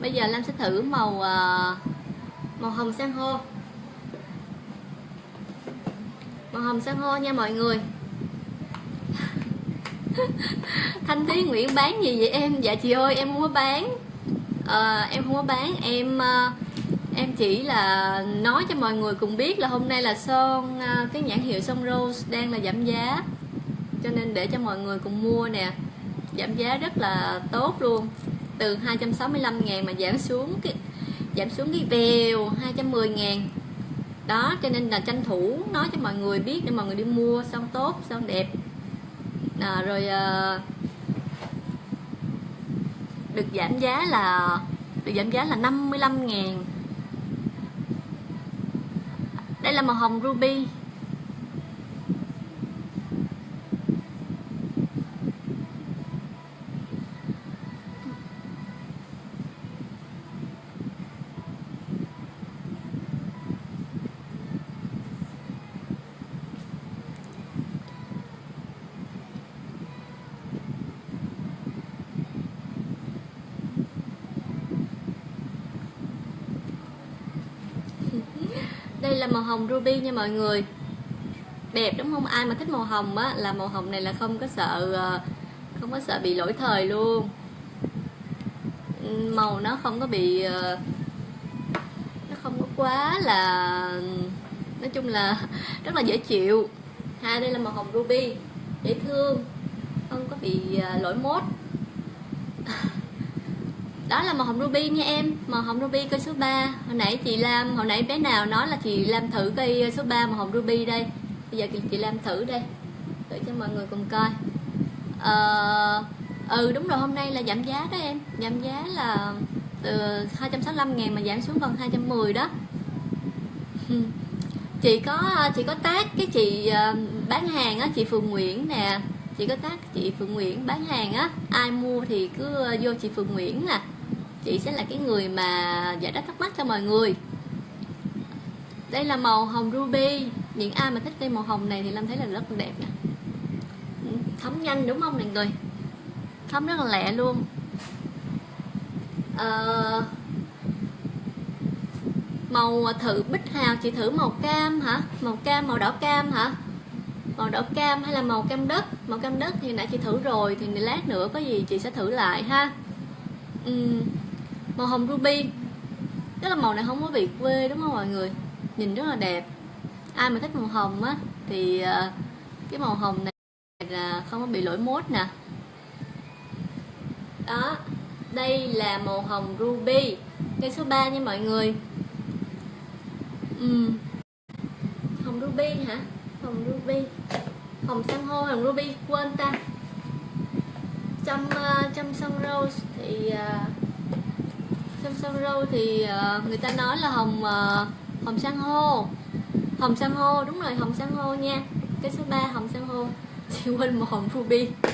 Bây giờ lam sẽ thử màu màu hồng sang hô màu hồng sang hô nha mọi người. [LAUGHS] thanh thúy nguyễn bán gì vậy em? Dạ chị ơi em không có bán. À, em không có bán em ờ, em chỉ là nói cho mọi người cùng biết là hôm nay là son ờ, cái nhãn hiệu son rose đang là giảm giá. Cho nên để cho mọi người cùng mua nè. Giảm giá rất là tốt luôn. Từ 265 ngàn mà giảm xuống cái giảm xuống cái bèo 210 ngàn. Đó cho nên là tranh thủ nói cho mọi người biết để mọi người đi mua son tốt son đẹp à, rồi à, được giảm giá là được giảm giá là 55 ngàn. Đây là màu hồng ruby đây là màu hồng ruby nha mọi người. Đẹp đúng không? Ai mà thích màu hồng á, là màu hồng này là không có sợ ờ, không có sợ bị lỗi thời luôn. Màu nó không có bị ờ, nó không có quá là, nói chung là [LAUGHS] rất là dễ chịu. Ha đây là màu hồng ruby, dễ thương, không có bị ờ, lỗi mốt đó là màu hồng ruby nha em. Màu hồng ruby cây số 3 hồi nãy chị Lam hồi nãy bé nào nói là chị Lam thử cây số 3 màu hồng ruby đây. Bây giờ chị Lam thử đây. Để cho mọi người cùng coi. Ờ, ừ đúng rồi hôm nay là giảm giá đó em. Giảm giá là từ 265 ngàn mà giảm xuống còn 210 đó. [LAUGHS] Chị có chị có tác cái chị ờ, bán hàng á chị Phường Nguyễn nè. Chị có tác chị Phượng Nguyễn bán hàng á. Ai mua thì cứ ờ, vô chị Phượng Nguyễn nè chị sẽ là cái người mà giải đáp thắc mắc cho mọi người. Đây là màu hồng ruby. Những ai mà thích cây màu hồng này thì lâm thấy là rất là đẹp nè. Thấm nhanh đúng không mọi người thấm rất là lẹ luôn. À, màu thử bích hào chị thử màu cam hả? Màu cam màu đỏ cam hả? Màu đỏ cam hay là màu cam đất? Màu cam đất thì nãy chị thử rồi thì lát nữa có gì chị sẽ thử lại ha. Uhm, màu hồng ruby. Tức là màu này không có bị quê đúng không mọi người? Nhìn rất là đẹp. Ai mà thích màu hồng á thì ờ, cái màu hồng này là không có bị lỗi mốt nè. Đó đây là màu hồng ruby. Cây số 3 nha mọi người. Uhm. hồng ruby hả? Hồng ruby. Hồng san hô hồng ruby quên ta. Trong uh, trong sun rose thì uh, trong sông râu thì uh, người ta nói là hồng uh, hồng san hô. Hồng san hô đúng rồi hồng san hô nha. Cái số 3 hồng san hô. [LAUGHS] Chị quên một hồng ruby [LAUGHS]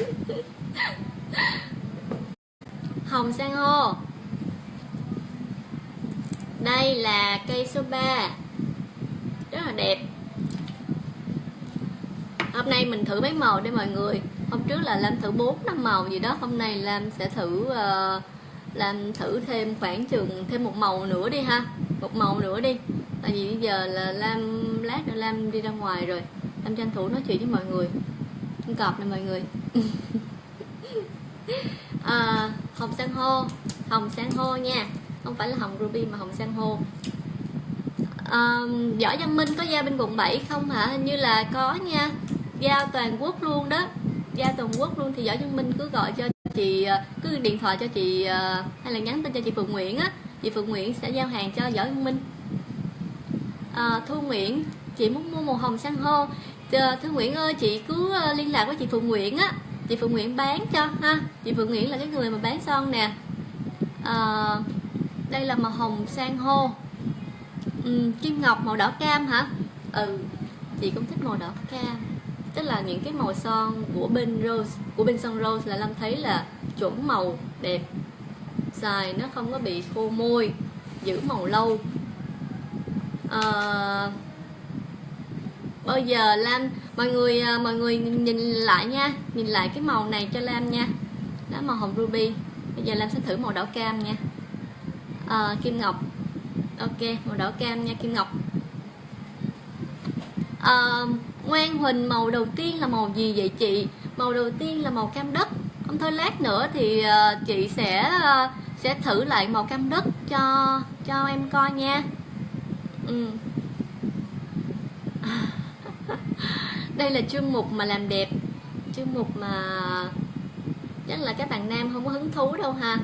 hồng san hô. Đây là cây số 3 rất là đẹp. Hôm nay mình thử mấy màu đây mọi người. Hôm trước là làm thử bốn năm màu gì đó. Hôm nay làm sẽ thử uh, làm thử thêm khoảng chừng thêm một màu nữa đi ha. Một màu nữa đi. Tại vì bây giờ là lam lát nữa lam đi ra ngoài rồi. Lam tranh thủ nói chuyện với mọi người. Con cọp này mọi người. [LAUGHS] À, hồng san hô. Hồng san hô nha. Không phải là hồng ruby mà hồng san hô. À, võ văn minh có giao bên quận 7 không hả? Hình như là có nha. Giao toàn quốc luôn đó. Giao toàn quốc luôn thì võ văn minh cứ gọi cho chị ờ, cứ điện thoại cho chị ờ, hay là nhắn tin cho chị Phượng Nguyễn á chị Phượng Nguyễn sẽ giao hàng cho Võ Văn Minh. À, Thu Nguyễn chị muốn mua màu hồng san hô. Thu Nguyễn ơi chị cứ liên lạc với chị Phượng Nguyễn á. Chị Phượng Nguyễn bán cho ha. Chị Phượng Nguyễn là cái người mà bán son nè. À, đây là màu hồng san hô. Ừ, kim ngọc màu đỏ cam hả? Ừ chị cũng thích màu đỏ cam tức là những cái màu son của bên rose của bên son rose là lâm thấy là chuẩn màu đẹp. Xài nó không có bị khô môi giữ màu lâu. À, bây giờ lam mọi người ờ, mọi người nhìn lại nha nhìn lại cái màu này cho lam nha. Đó màu hồng ruby. Bây giờ lam sẽ thử màu đỏ cam nha. À, kim ngọc. Ok màu đỏ cam nha kim ngọc. Um, Ngoan Huỳnh màu đầu tiên là màu gì vậy chị? Màu đầu tiên là màu cam đất. Không thôi lát nữa thì uh, chị sẽ uh, sẽ thử lại màu cam đất cho cho em coi nha. Ừ. [LAUGHS] Đây là chương mục mà làm đẹp. Chương mục mà chắc là các bạn nam không có hứng thú đâu ha.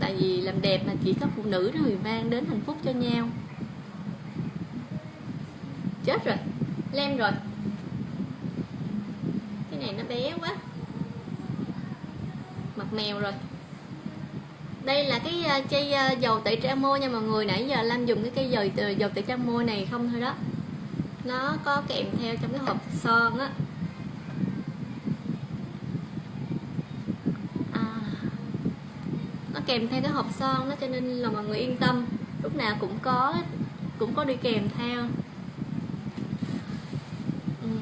Tại vì làm đẹp mà chỉ có phụ nữ thôi mang đến hạnh phúc cho nhau chết rồi. Lem rồi. Cái này nó bé quá. Mặt mèo rồi. Đây là cái ờ, chai ờ, dầu tẩy trang môi nha mọi người. Nãy giờ Lam dùng cái cây dầu dầu tẩy trang môi này không thôi đó. Nó có kèm theo trong cái hộp son á. À, nó kèm theo cái hộp son đó cho nên là mọi người yên tâm. Lúc nào cũng có cũng có đi kèm theo uhm.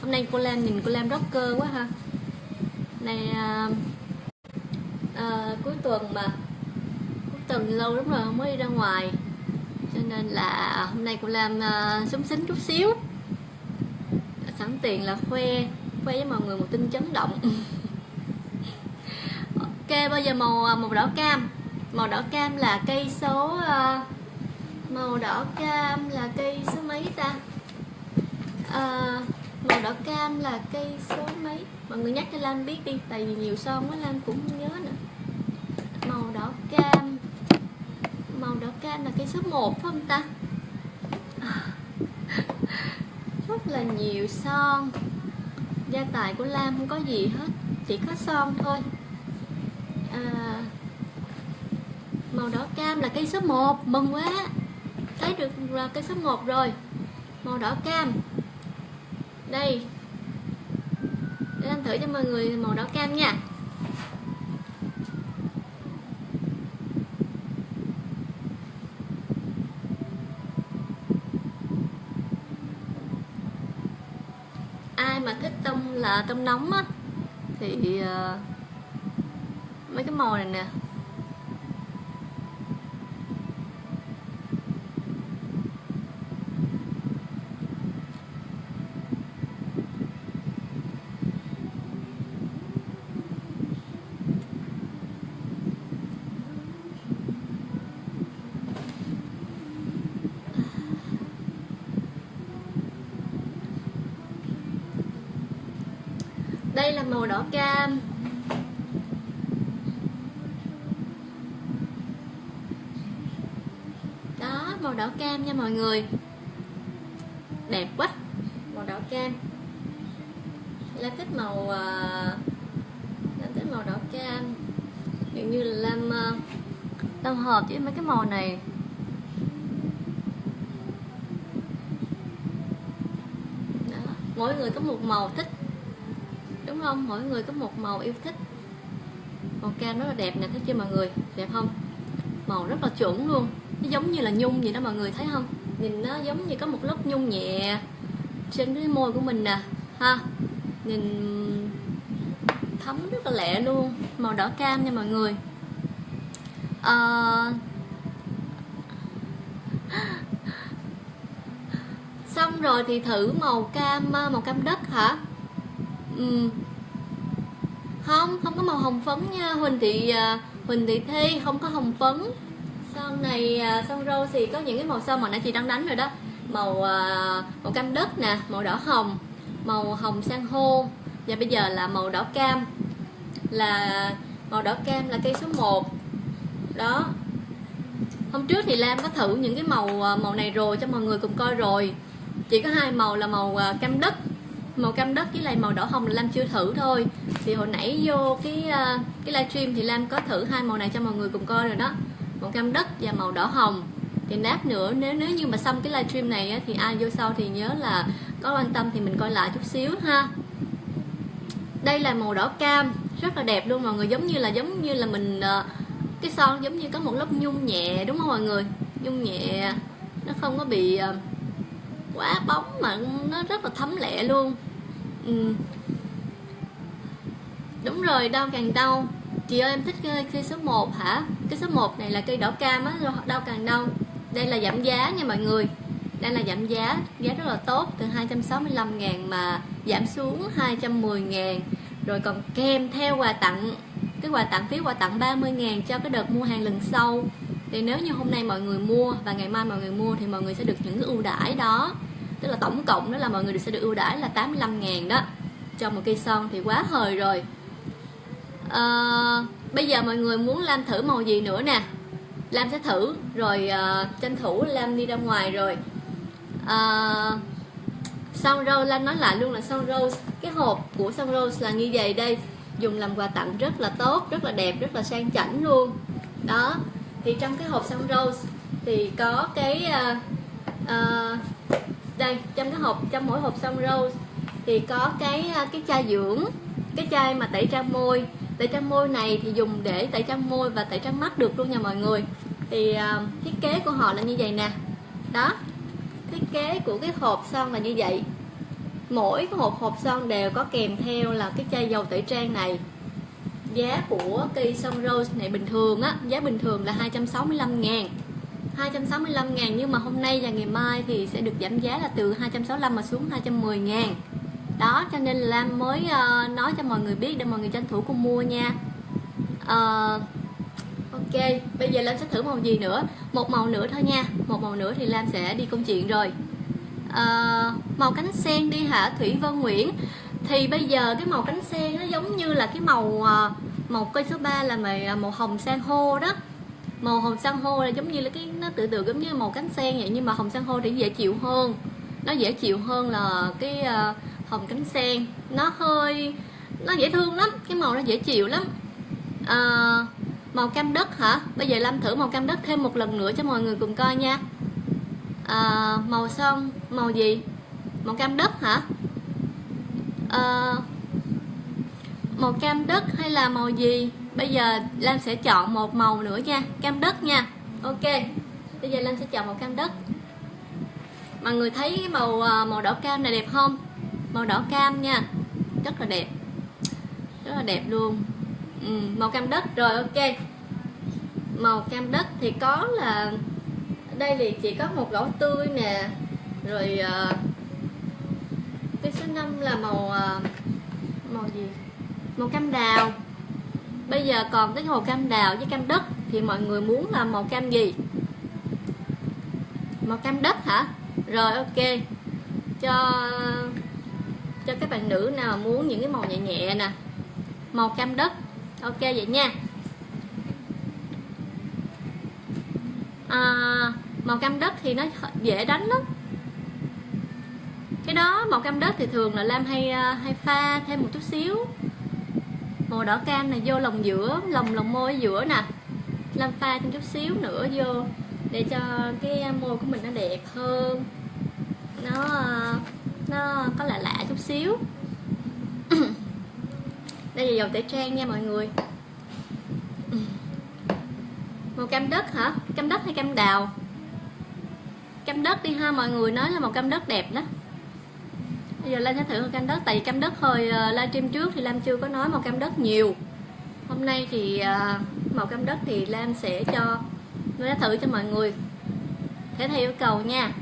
hôm nay cô Lam nhìn cô Lam rocker quá ha. Này à, à, cuối tuần mà cuối tuần lâu lắm rồi không mới đi ra ngoài. Cho nên là hôm nay cô làm à, súng xính chút xíu. Sẵn tiền là khoe khoe với mọi người một tin chấn động. [LAUGHS] Ok bây giờ màu à, màu đỏ cam. Màu đỏ cam là cây số uh, màu đỏ cam là cây số mấy ta? Uh, màu đỏ cam là cây số mấy? Mọi người nhắc cho Lam biết đi tại vì nhiều son quá Lam cũng không nhớ nữa. Màu đỏ cam. Màu đỏ cam là cây số 1 phải không ta? [LAUGHS] Rất là nhiều son gia tài của Lam không có gì hết chỉ có son thôi. À, màu đỏ cam là cây số 1 mừng quá. Thấy được là cây số 1 rồi. Màu đỏ cam đây. Để làm thử cho mọi người màu đỏ cam nha. Ai mà thích tông là tông nóng á thì uh, mấy cái màu này nè đây là màu đỏ cam đó nha mọi người. Đẹp quá màu đỏ cam. Lam thích màu ờ, uh, Lam thích màu đỏ cam Kiểu như là Lam ờ, uh, Lam hợp với mấy cái màu này. Đó. mỗi người có một màu thích đúng không? Mỗi người có một màu yêu thích. Màu cam rất là đẹp nè thấy chưa mọi người? Đẹp không? Màu rất là chuẩn luôn. Nó giống như là nhung vậy đó mọi người thấy không? Nhìn nó giống như có một lớp nhung nhẹ trên cái môi của mình nè ha. Nhìn thấm rất là lẹ luôn màu đỏ cam nha mọi người. À... [GASPS] xong rồi thì thử màu cam à, màu cam đất hả? Ừ. không không có màu hồng phấn nha. Huỳnh thì uh, huỳnh thị thi, không có hồng phấn. Son này à, son râu thì có những cái màu son mà nãy chị đang đánh rồi đó. Màu à, màu cam đất nè, màu đỏ hồng, màu hồng san hô. Và bây giờ là màu đỏ cam. Là, màu đỏ cam là cây số 1 đó. Hôm trước thì Lam có thử những cái màu à, màu này rồi cho mọi người cùng coi rồi. Chỉ có hai màu là màu cam đất màu cam đất với lại màu đỏ hồng là Lam chưa thử thôi. Thì hồi nãy vô cái ờ, cái livestream thì Lam có thử hai màu này cho mọi người cùng coi rồi đó. Màu cam đất và màu đỏ hồng. Thì nát nữa nếu nếu như mà xong cái livestream này á, thì ai vô sau thì nhớ là có quan tâm thì mình coi lại chút xíu ha. Đây là màu đỏ cam rất là đẹp luôn mọi người. Giống như là giống như là mình ờ, cái son giống như có một lớp nhung nhẹ đúng không mọi người? Nhung nhẹ nó không có bị uh, quá bóng mà nó rất là thấm lẹ luôn. Ừ. đúng rồi đau càng đau. Chị ơi em thích cây, cái số 1 hả? Cái số 1 này là cây đỏ cam á đau càng đau. Đây là giảm giá nha mọi người. Đây là giảm giá giá rất là tốt từ 265 ngàn mà giảm xuống 210 ngàn. Rồi còn kèm theo quà tặng cái quà tặng phí quà tặng 30 ngàn cho cái đợt mua hàng lần sau thì nếu như hôm nay mọi người mua và ngày mai mọi người mua thì mọi người sẽ được những cái ưu đãi đó. Tức là tổng cộng đó là mọi người sẽ được ưu đãi là 85 ngàn đó. Cho một cây son thì quá hời rồi. À, bây giờ mọi người muốn làm thử màu gì nữa nè? Lam sẽ thử rồi uh, tranh thủ Lam đi ra ngoài rồi. Uh, son rose Lam nói lại luôn là son rose. Cái hộp của son rose là như vậy đây. Dùng làm quà tặng rất là tốt rất là đẹp rất là sang chảnh luôn. Đó thì trong cái hộp son rose thì có cái uh, uh, đây trong cái hộp trong mỗi hộp son rose thì có cái uh, cái chai dưỡng cái chai mà tẩy trang môi. Tẩy trang môi này thì dùng để tẩy trang môi và tẩy trang mắt được luôn nha mọi người. Thì uh, thiết kế của họ là như vậy nè. Đó thiết kế của cái hộp son là như vậy. Mỗi cái hộp hộp son đều có kèm theo là cái chai dầu tẩy trang này giá của cây son rose này bình thường á giá bình thường là 265 ngàn. 265 ngàn nhưng mà hôm nay và ngày mai thì sẽ được giảm giá là từ 265 mà xuống 210 ngàn. Đó cho nên là Lam mới uh, nói cho mọi người biết để mọi người tranh thủ cùng mua nha. Uh, ok bây giờ Lam sẽ thử màu gì nữa? Một màu nữa thôi nha. Một màu nữa thì Lam sẽ đi công chuyện rồi. Uh, màu cánh sen đi hả? Thủy Vân Nguyễn thì bây giờ cái màu cánh sen nó giống như là cái màu ờ, màu cây số 3 là màu, ờ, màu hồng san hô đó. Màu hồng san hô là giống như là cái nó tự tự giống như màu cánh sen vậy nhưng mà hồng san hô thì dễ chịu hơn. Nó dễ chịu hơn là cái uh, hồng cánh sen. Nó hơi nó dễ thương lắm cái màu nó dễ chịu lắm. À, màu cam đất hả? Bây giờ làm thử màu cam đất thêm một lần nữa cho mọi người cùng coi nha. À, màu son màu gì? Màu cam đất hả? Uh, màu cam đất hay là màu gì? Bây giờ Lam sẽ chọn một màu nữa nha cam đất nha. Ok bây giờ Lam sẽ chọn màu cam đất. Mọi người thấy cái màu ờ, màu đỏ cam này đẹp không? Màu đỏ cam nha rất là đẹp rất là đẹp luôn. Ừ, màu cam đất rồi ok. Màu cam đất thì có là đây thì chỉ có một gỗ tươi nè rồi uh, cái số 5 là màu ờ, màu gì? Màu cam đào. Bây giờ còn cái màu cam đào với cam đất thì mọi người muốn là màu cam gì? Màu cam đất hả? Rồi ok. Cho cho các bạn nữ nào muốn những cái màu nhẹ nhẹ nè. Màu cam đất. Ok vậy nha. À, màu cam đất thì nó dễ đánh lắm cái đó, màu cam đất thì thường là lam hay à, hay pha thêm một chút xíu. Màu đỏ cam này, vô lòng giữa, lòng lòng môi giữa nè. Lam pha thêm chút xíu nữa vô để cho cái à, môi của mình nó đẹp hơn. Nó à, nó có lạ lạ chút xíu. [CLEARS THROAT] Đây là dầu tẩy trang nha mọi người. [CLEARS THROAT] Màu cam đất hả? Cam đất hay cam đào? Cam đất đi ha mọi người, nói là màu cam đất đẹp đó bây giờ Lan sẽ thử màu cam đất tại vì cam đất hồi uh, livestream trước thì Lam chưa có nói màu cam đất nhiều. Hôm nay thì uh, màu cam đất thì Lam sẽ cho Lam sẽ thử cho mọi người. Thể theo yêu cầu nha.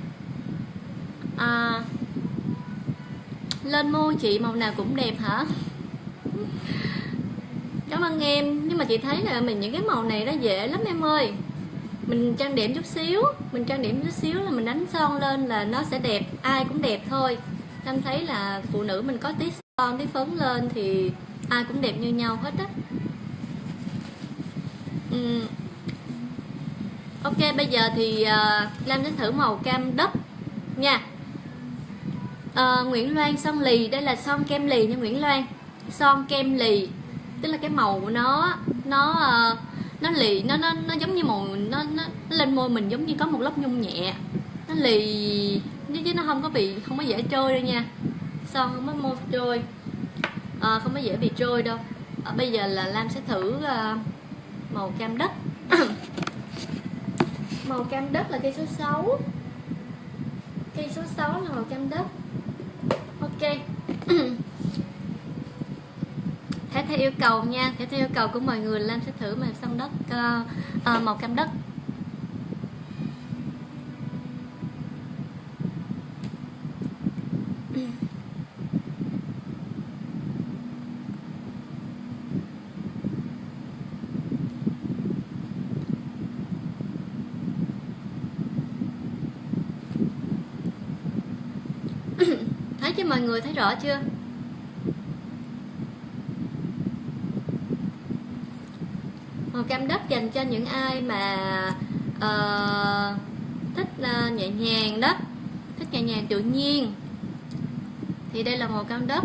À, lên môi chị màu nào cũng đẹp hả? Cảm ơn em. Nhưng mà chị thấy là mình những cái màu này nó dễ lắm em ơi. Mình trang điểm chút xíu mình trang điểm chút xíu là mình đánh son lên là nó sẽ đẹp ai cũng đẹp thôi em thấy là phụ nữ mình có tí son tí phấn lên thì ai cũng đẹp như nhau hết á. Uhm. ok bây giờ thì uh, lam sẽ thử màu cam đất nha. Uh, Nguyễn Loan son lì đây là son kem lì nha Nguyễn Loan. Son kem lì tức là cái màu của nó nó uh, nó lì nó nó nó giống như màu nó, nó nó lên môi mình giống như có một lớp nhung nhẹ. Nó lì chứ nó không có bị không có dễ trôi đâu nha. Son không có môi trôi? À, không có dễ bị trôi đâu. À, bây giờ là lam sẽ thử uh, màu cam đất. [COUGHS] Màu cam đất là cây số 6 cây số 6 là màu cam đất. Ok. [COUGHS] Thế theo yêu cầu nha. Thế theo yêu cầu của mọi người Lam sẽ thử màu son đất uh, uh, màu cam đất. Chứ mọi người thấy rõ chưa? Màu cam đất dành cho những ai mà uh, thích uh, nhẹ nhàng đó thích nhẹ nhàng tự nhiên. Thì đây là màu cam đất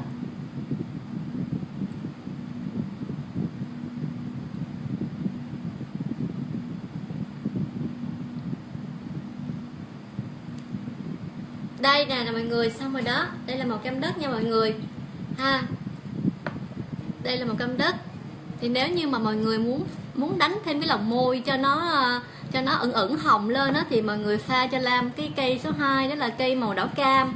đây nè nè mọi người, xong rồi đó. Đây là màu cam đất nha mọi người. Ha. Đây là màu cam đất. Thì nếu như mà mọi người muốn muốn đánh thêm cái lòng môi cho nó ờ, cho nó ẩn ẩn hồng lên đó thì mọi người pha cho Lam cái cây số 2 đó là cây màu đỏ cam.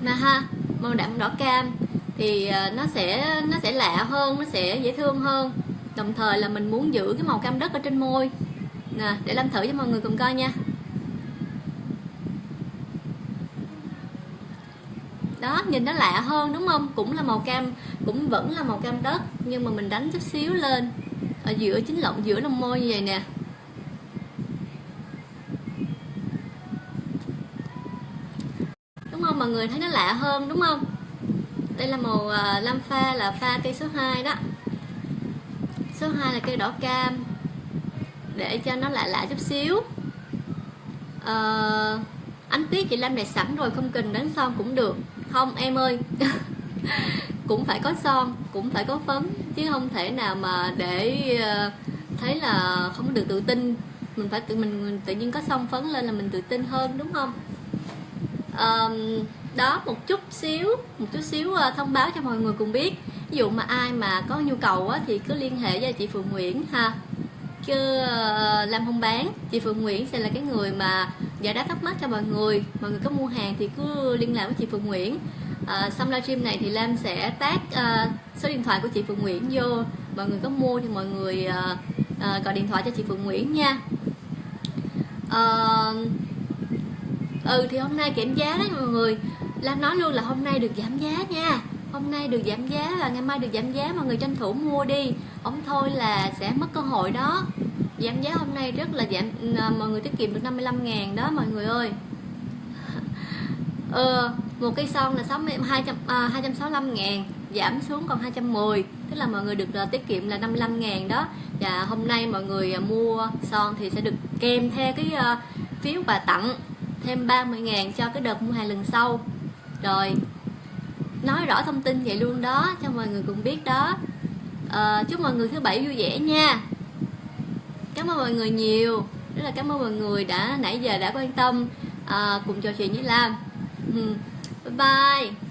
Nè ha, màu đậm đỏ cam thì ờ, nó sẽ nó sẽ lạ hơn, nó sẽ dễ thương hơn. Đồng thời là mình muốn giữ cái màu cam đất ở trên môi. Nè, để Lam thử cho mọi người cùng coi nha đó nhìn nó lạ hơn đúng không? Cũng là màu cam cũng vẫn là màu cam đất nhưng mà mình đánh chút xíu lên. Ở giữa chính lộng giữa lông môi như vậy nè. Đúng không? Mọi người thấy nó lạ hơn đúng không? Đây là màu uh, lam pha là pha cây số 2 đó. Số 2 là cây đỏ cam. Để cho nó lạ lạ chút xíu. Uh, ánh tuyết chị Lam này sẵn rồi không cần đánh son cũng được không em ơi. [LAUGHS] Cũng phải có son cũng phải có phấn chứ không thể nào mà để ờ, thấy là không được tự tin. Mình phải tự mình, mình tự nhiên có son phấn lên là mình tự tin hơn đúng không? Um, đó một chút xíu một chút xíu ờ, thông báo cho mọi người cùng biết. Ví dụ mà ai mà có nhu cầu á, thì cứ liên hệ với chị Phượng Nguyễn ha chứ ờ, làm không bán. Chị Phượng Nguyễn sẽ là cái người mà giải đáp thắc mắc cho mọi người. Mọi người có mua hàng thì cứ liên lạc với chị Phượng Nguyễn. À, xong livestream này thì Lam sẽ tag uh, số điện thoại của chị Phượng Nguyễn vô. Mọi người có mua thì mọi người uh, uh, gọi điện thoại cho chị Phượng Nguyễn nha. Uh, ừ thì hôm nay kiểm giá đấy mọi người. Lam nói luôn là hôm nay được giảm giá nha hôm nay được giảm giá và ngày mai được giảm giá mọi người tranh thủ mua đi. Ông thôi là sẽ mất cơ hội đó. Giảm giá hôm nay rất là giảm ờ, mọi người tiết kiệm được 55 ngàn đó mọi người ơi. Ờ, một cây son là 60, 200, à, 265 ngàn giảm xuống còn 210 tức là mọi người được uh, tiết kiệm là 55 ngàn đó. Và hôm nay mọi người uh, mua son thì sẽ được kèm theo cái uh, phiếu quà tặng thêm 30 ngàn cho cái đợt mua hàng lần sau. Rồi nói rõ thông tin vậy luôn đó cho mọi người cùng biết đó. À, chúc mọi người thứ bảy vui vẻ nha. Cảm ơn mọi người nhiều. Rất là cảm ơn mọi người đã nãy giờ đã quan tâm à, cùng trò chuyện với Lam. Ừ. Bye bye.